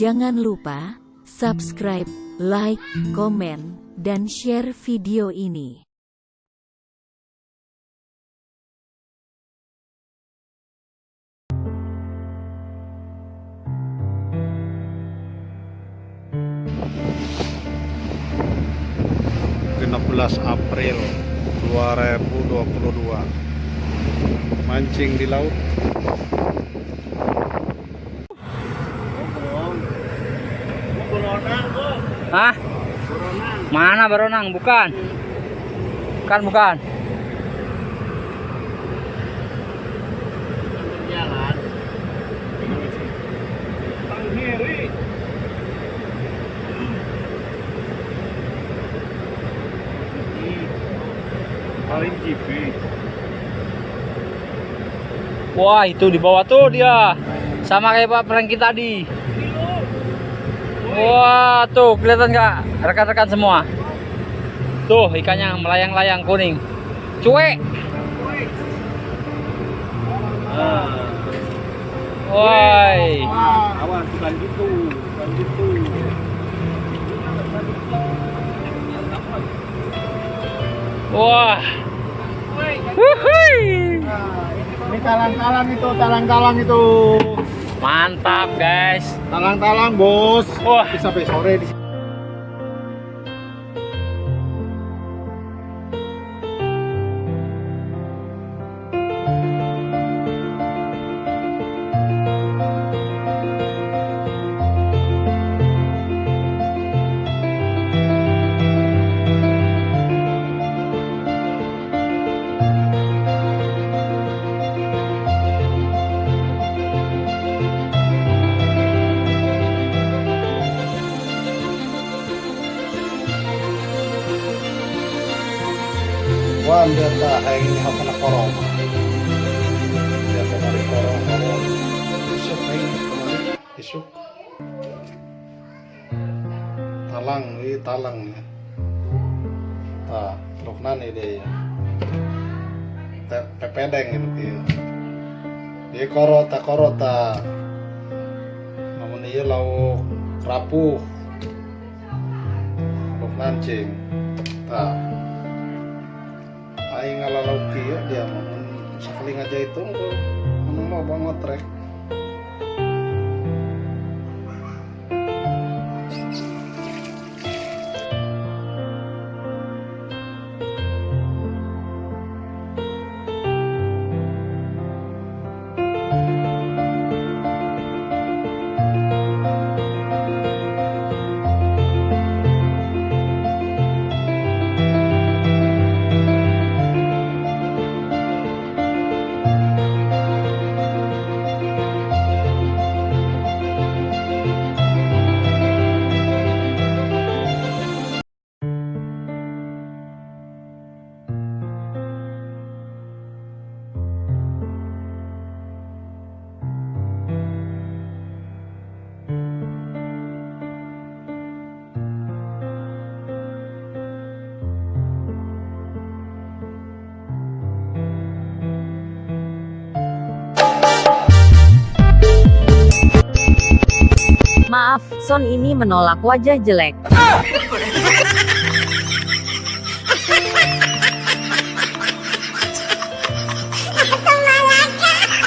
Jangan lupa subscribe, like, komen, dan share video ini. April 2022 mancing di laut Hah? Mana beronang? Bukan. Bukan, bukan. paling jipi Wah, itu di bawah tuh dia. Sama kayak Pak Franky tadi. Wah, tuh kelihatan nggak rekan-rekan semua? Tuh ikannya melayang-layang kuning. Cuek. Ah. Woi. awas bukan gitu bukan gitu Wah. Wuhui. ini talang-talang itu talang-talang itu Mantap, guys. talang-talang bos Wah. Bisa sampai sore di sini Kemari. Isuk. Talang, ini talang ya. Dia. Te- Pepedeng dia. Dia koro ta koro ta. Namun iya lauk rapuh. Truk nancing. Ta aing ngalalau kieu dia mah mun sakali aja itu anu mah banget Maaf, Son ini menolak wajah jelek.